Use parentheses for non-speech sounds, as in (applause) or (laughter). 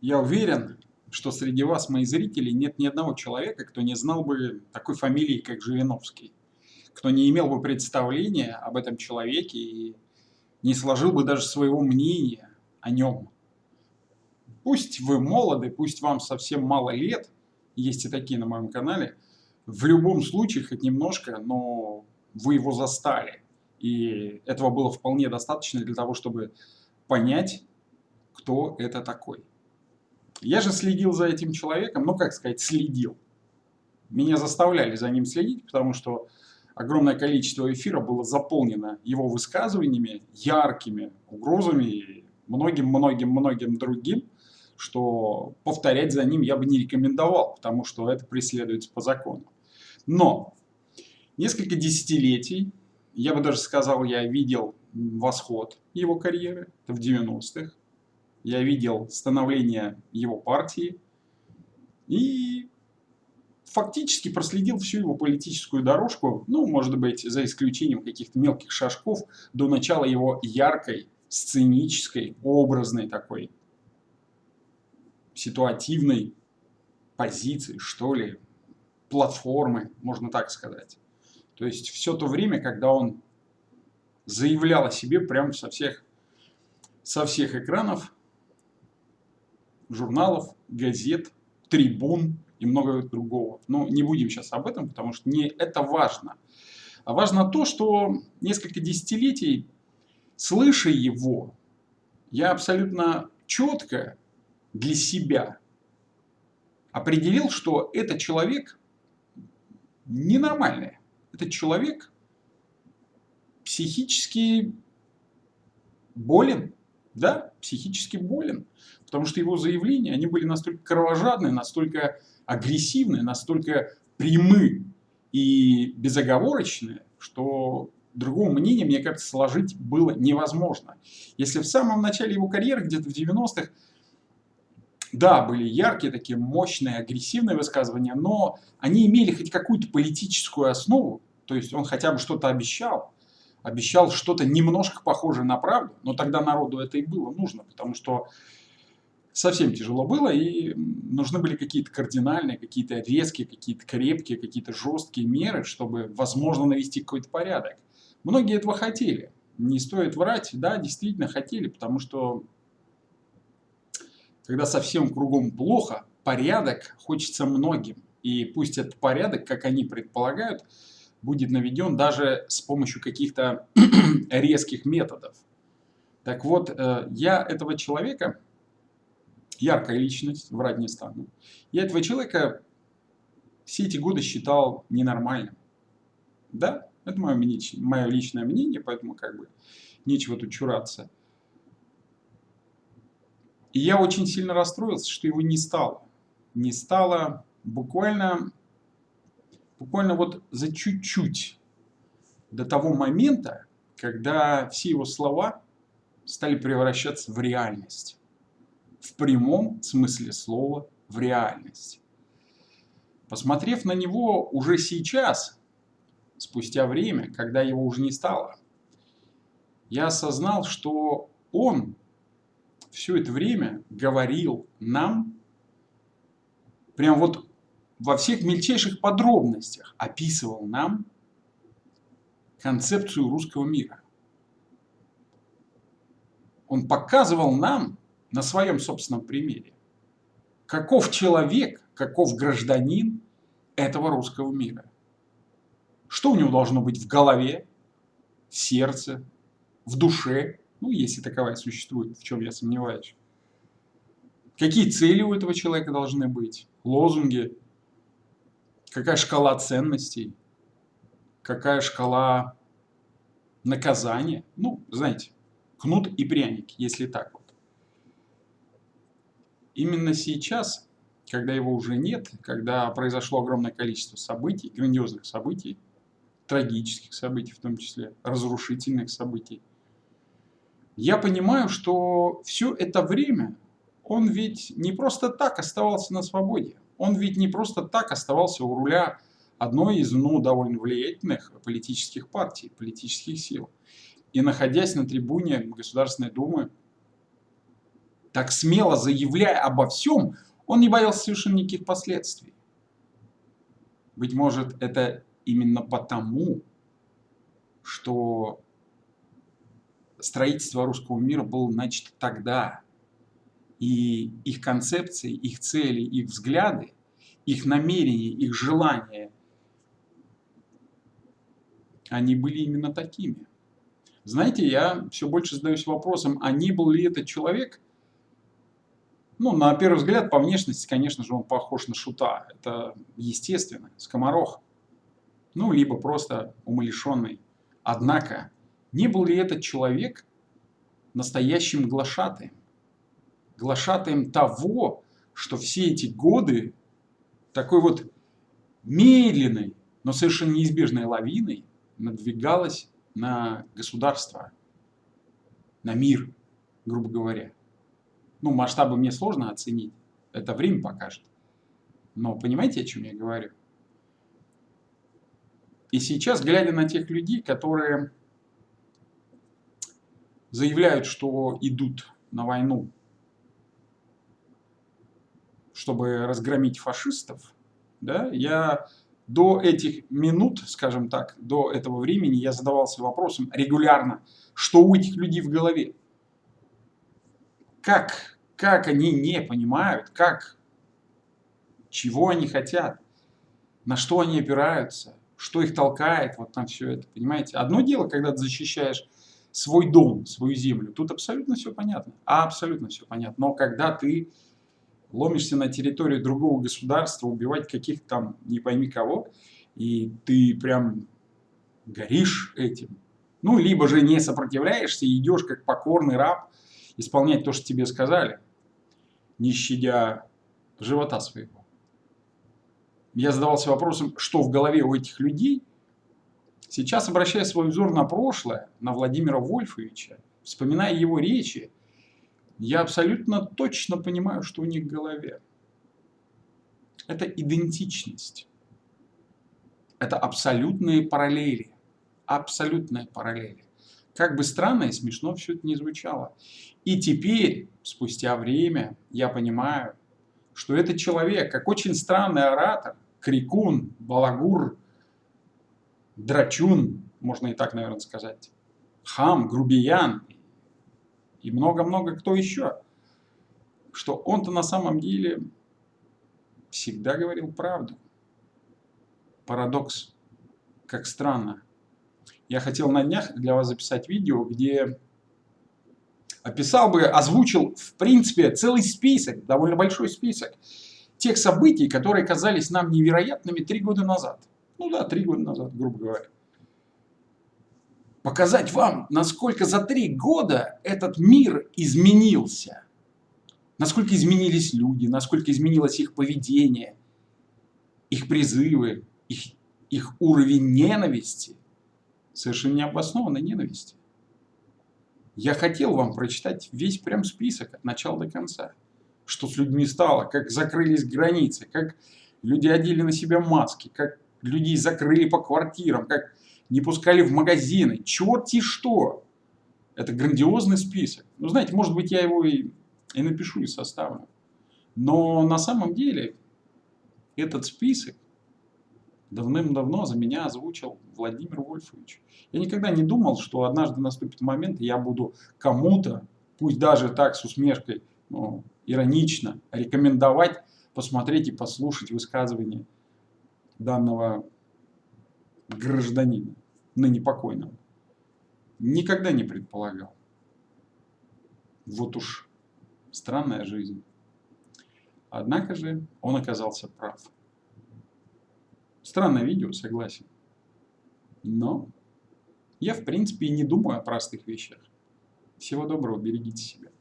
Я уверен, что среди вас, мои зрители, нет ни одного человека, кто не знал бы такой фамилии, как Жириновский, кто не имел бы представления об этом человеке и не сложил бы даже своего мнения о нем. Пусть вы молоды, пусть вам совсем мало лет, есть и такие на моем канале, в любом случае, хоть немножко, но вы его застали. И этого было вполне достаточно для того, чтобы понять, кто это такой. Я же следил за этим человеком, ну как сказать, следил. Меня заставляли за ним следить, потому что огромное количество эфира было заполнено его высказываниями, яркими угрозами и многим-многим-многим другим, что повторять за ним я бы не рекомендовал, потому что это преследуется по закону. Но несколько десятилетий, я бы даже сказал, я видел восход его карьеры, это в 90-х, я видел становление его партии и фактически проследил всю его политическую дорожку, ну, может быть, за исключением каких-то мелких шажков, до начала его яркой, сценической, образной такой, ситуативной позиции, что ли, платформы, можно так сказать. То есть все то время, когда он заявлял о себе прямо со всех, со всех экранов, журналов, газет, трибун и много другого. Но не будем сейчас об этом, потому что не это важно. А важно то, что несколько десятилетий, слыша его, я абсолютно четко для себя определил, что этот человек ненормальный. Этот человек психически болен, да, психически болен. Потому что его заявления, они были настолько кровожадные, настолько агрессивные, настолько прямы и безоговорочные, что другого мнения, мне кажется, сложить было невозможно. Если в самом начале его карьеры, где-то в 90-х, да, были яркие, такие мощные, агрессивные высказывания, но они имели хоть какую-то политическую основу, то есть он хотя бы что-то обещал, обещал что-то немножко похожее на правду, но тогда народу это и было нужно, потому что совсем тяжело было, и нужны были какие-то кардинальные, какие-то резкие, какие-то крепкие, какие-то жесткие меры, чтобы, возможно, навести какой-то порядок. Многие этого хотели. Не стоит врать, да, действительно хотели, потому что когда совсем кругом плохо, порядок хочется многим. И пусть этот порядок, как они предполагают, будет наведен даже с помощью каких-то (clears throat) резких методов. Так вот, э, я этого человека яркая личность, врать не стану. Я этого человека все эти годы считал ненормальным. Да, это мое, мое личное мнение, поэтому как бы нечего тут чураться. И я очень сильно расстроился, что его не стало. Не стало буквально, буквально вот за чуть-чуть до того момента, когда все его слова стали превращаться в реальность в прямом смысле слова в реальность. Посмотрев на него уже сейчас, спустя время, когда его уже не стало, я осознал, что он все это время говорил нам, прям вот во всех мельчайших подробностях описывал нам концепцию русского мира. Он показывал нам, на своем собственном примере. Каков человек, каков гражданин этого русского мира? Что у него должно быть в голове, в сердце, в душе, ну, если таковая существует, в чем я сомневаюсь. Какие цели у этого человека должны быть, лозунги, какая шкала ценностей, какая шкала наказания. Ну, знаете, кнут и пряник, если так. Именно сейчас, когда его уже нет, когда произошло огромное количество событий, грандиозных событий, трагических событий в том числе, разрушительных событий, я понимаю, что все это время он ведь не просто так оставался на свободе. Он ведь не просто так оставался у руля одной из ну, довольно влиятельных политических партий, политических сил. И находясь на трибуне Государственной Думы, так смело заявляя обо всем, он не боялся совершенно никаких последствий. Быть может, это именно потому, что строительство русского мира было начато тогда, и их концепции, их цели, их взгляды, их намерения, их желания, они были именно такими. Знаете, я все больше задаюсь вопросом, а не был ли этот человек, ну, на первый взгляд, по внешности, конечно же, он похож на шута. Это естественно, скоморох. Ну, либо просто умалишенный. Однако, не был ли этот человек настоящим глашатаем? Глашатаем того, что все эти годы такой вот медленной, но совершенно неизбежной лавиной надвигалась на государство, на мир, грубо говоря. Ну, масштабы мне сложно оценить, это время покажет. Но понимаете, о чем я говорю? И сейчас, глядя на тех людей, которые заявляют, что идут на войну, чтобы разгромить фашистов, да, я до этих минут, скажем так, до этого времени я задавался вопросом регулярно, что у этих людей в голове. Как, как они не понимают, как, чего они хотят, на что они опираются, что их толкает вот на все это, понимаете? Одно дело, когда ты защищаешь свой дом, свою землю, тут абсолютно все понятно, абсолютно все понятно. Но когда ты ломишься на территорию другого государства, убивать каких-то там не пойми кого, и ты прям горишь этим. Ну, либо же не сопротивляешься идешь как покорный раб исполнять то, что тебе сказали, не щадя живота своего. Я задавался вопросом, что в голове у этих людей. Сейчас, обращая свой взор на прошлое, на Владимира Вольфовича, вспоминая его речи, я абсолютно точно понимаю, что у них в голове. Это идентичность. Это абсолютные параллели. Абсолютные параллели. Как бы странно и смешно все это не звучало. И теперь, спустя время, я понимаю, что этот человек, как очень странный оратор, крикун, балагур, драчун, можно и так, наверное, сказать, хам, грубиян и много-много кто еще, что он-то на самом деле всегда говорил правду. Парадокс. Как странно. Я хотел на днях для вас записать видео, где описал бы, озвучил, в принципе, целый список, довольно большой список тех событий, которые казались нам невероятными три года назад. Ну да, три года назад, грубо говоря показать вам, насколько за три года этот мир изменился. Насколько изменились люди, насколько изменилось их поведение, их призывы, их, их уровень ненависти, совершенно необоснованной ненависти. Я хотел вам прочитать весь прям список от начала до конца. Что с людьми стало, как закрылись границы, как люди одели на себя маски, как людей закрыли по квартирам, как не пускали в магазины, черти что. Это грандиозный список. Ну, знаете, может быть, я его и, и напишу, и составлю. Но на самом деле этот список давным-давно за меня озвучил Владимир Вольфович. Я никогда не думал, что однажды наступит момент, и я буду кому-то, пусть даже так с усмешкой, ну, иронично, рекомендовать посмотреть и послушать высказывание данного гражданина ныне покойного, никогда не предполагал. Вот уж странная жизнь. Однако же он оказался прав. Странное видео, согласен. Но я, в принципе, и не думаю о простых вещах. Всего доброго, берегите себя.